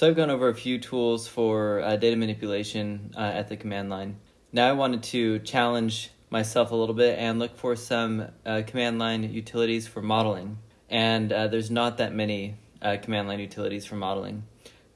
So I've gone over a few tools for uh, data manipulation uh, at the command line. Now I wanted to challenge myself a little bit and look for some uh, command line utilities for modeling. And uh, there's not that many uh, command line utilities for modeling,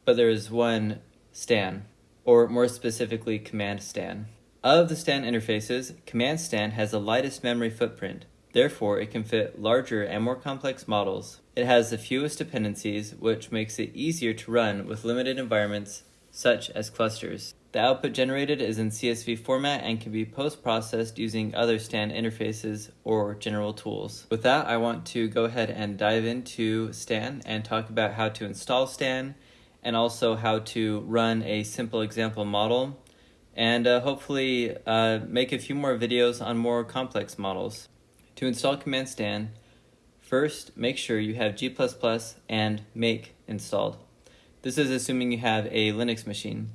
but there is one stan, or more specifically command stan. Of the stan interfaces, command stan has the lightest memory footprint, Therefore, it can fit larger and more complex models. It has the fewest dependencies, which makes it easier to run with limited environments, such as clusters. The output generated is in CSV format and can be post-processed using other STAN interfaces or general tools. With that, I want to go ahead and dive into STAN and talk about how to install STAN and also how to run a simple example model and uh, hopefully uh, make a few more videos on more complex models. To install Command Stan, first make sure you have G++ and make installed. This is assuming you have a Linux machine.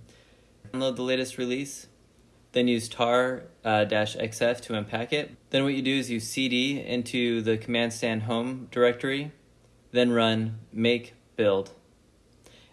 Download the latest release, then use tar-xf uh, to unpack it. Then what you do is you cd into the Command Stan home directory, then run make build.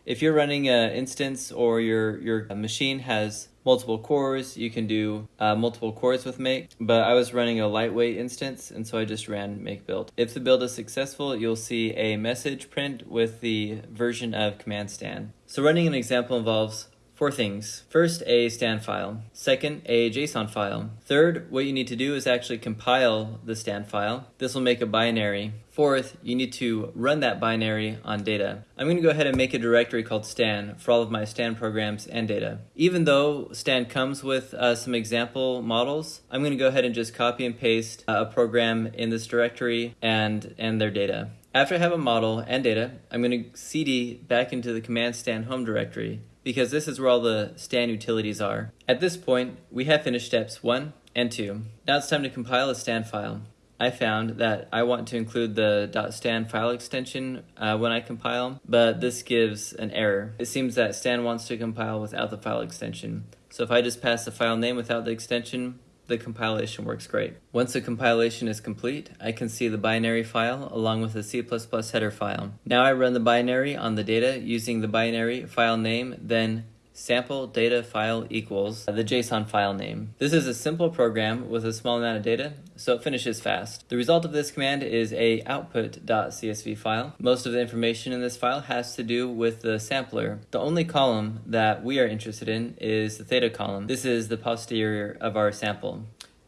If you're running an instance or your, your machine has multiple cores, you can do uh, multiple cores with make, but I was running a lightweight instance and so I just ran make build. If the build is successful, you'll see a message print with the version of command stan. So running an example involves Four things. First, a stan file. Second, a JSON file. Third, what you need to do is actually compile the stan file. This will make a binary. Fourth, you need to run that binary on data. I'm going to go ahead and make a directory called stan for all of my stan programs and data. Even though stan comes with uh, some example models, I'm going to go ahead and just copy and paste uh, a program in this directory and, and their data. After I have a model and data, I'm going to cd back into the command stan home directory because this is where all the stan utilities are. At this point, we have finished steps 1 and 2. Now it's time to compile a stan file. I found that I want to include the .stan file extension uh, when I compile, but this gives an error. It seems that stan wants to compile without the file extension. So if I just pass the file name without the extension, the compilation works great. Once the compilation is complete, I can see the binary file along with the C++ header file. Now I run the binary on the data using the binary file name, then sample data file equals the JSON file name. This is a simple program with a small amount of data, so it finishes fast. The result of this command is a output.csv file. Most of the information in this file has to do with the sampler. The only column that we are interested in is the theta column. This is the posterior of our sample.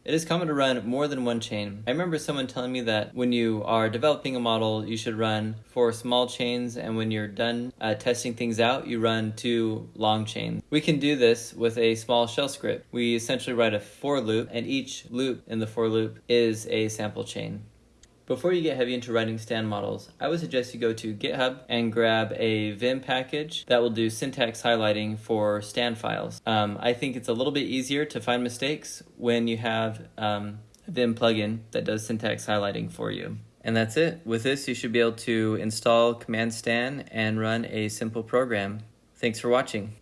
It is common to run more than one chain. I remember someone telling me that when you are developing a model, you should run four small chains, and when you're done uh, testing things out, you run two long chains. We can do this with a small shell script. We essentially write a for loop, and each loop in the for loop is a sample chain. Before you get heavy into writing stan models, I would suggest you go to GitHub and grab a Vim package that will do syntax highlighting for stan files. Um, I think it's a little bit easier to find mistakes when you have um, a Vim plugin that does syntax highlighting for you. And that's it. With this, you should be able to install Command Stan and run a simple program. Thanks for watching.